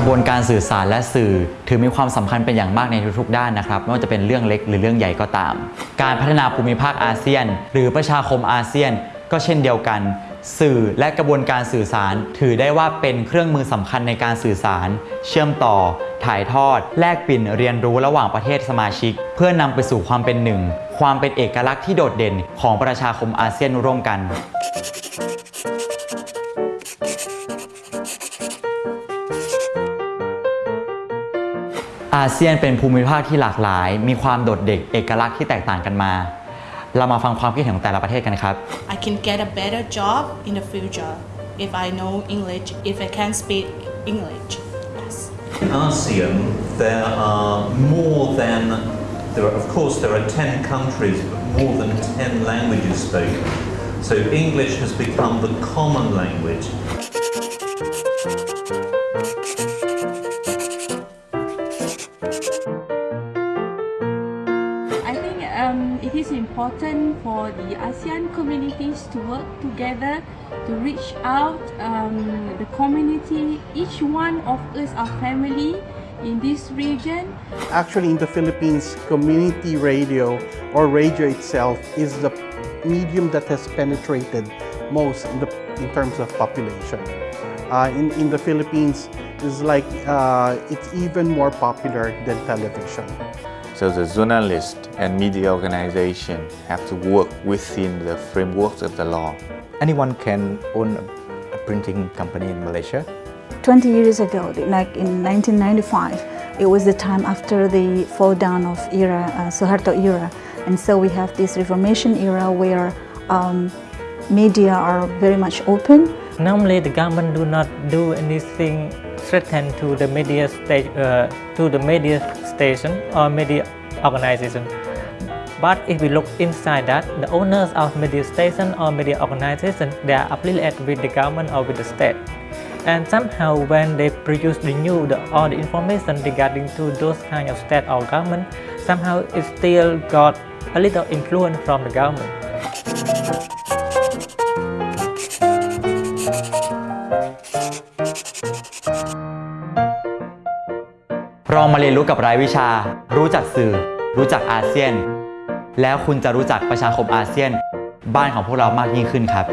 ระบวนการสื่อสารและสื่อ ถือมีความสำคัญเป็นอย่างมากในทุกๆด้านนะครับไม่ว่าจะเป็นเรื่องเล็กหรือเรื่องใหญ่ก็ตาม การพัฒนาภูมิภาคอาเซียน หรือประชาคมอาเซียน ก็เช่นเดียวกัน สื่อและกระบวนการสื่อสาร ถือได้ว่าเป็นเครื่องมือสำคัญในการสื่อสาร เชื่อมต่อ ถ่ายทอด แลกเปลี่ยนเรียนรู้ระหว่างประเทศสมาชิก เพื่อนำไปสู่ความเป็นหนึ่ง ความเป็นเอกลักษณ์ที่โดดเด่นของประชาคมอาเซียนร่วมกัน อาเซียนเป็นภูมิภาคที่หลากหลาย มีความโดดเด่นเอกลักษณ์ที่แตกต่างกันมา เรามาฟังความคิดเห็นของแต่ละประเทศกันครับ I can get a better job in the future if I know English, if I can speak English. Yes. ASEAN, there are more than, there are, of course, there are 10 countries, but more than 10 languages spoken. So English has become the common language. It is important for the ASEAN communities to work together to reach out um, the community. Each one of us are family in this region. Actually, in the Philippines, community radio or radio itself is the medium that has penetrated most in, the, in terms of population. Uh, in, in the Philippines, it's like uh, it's even more popular than television. So the journalist and media organization have to work within the frameworks of the law. anyone can own a, a printing company in Malaysia. 20 years ago, like in 1995, it was the time after the fall down of era, uh, Suharto era. And so we have this Reformation era where um, media are very much open. Normally, the government do not do anything threaten to the media state, uh, to the media station or media organization. But if we look inside that, the owners of media station or media organization, they are affiliated with the government or with the state. And somehow when they produce the news or the information regarding to those kind of state or government, somehow it still got a little influence from the government. เรามาเรียนรู้กับรายวิชา รู้จักสื่อ รู้จักอาเซียน แล้วคุณจะรู้จักประชาคมอาเซียน บ้านของพวกเรามากยิ่งขึ้นครับ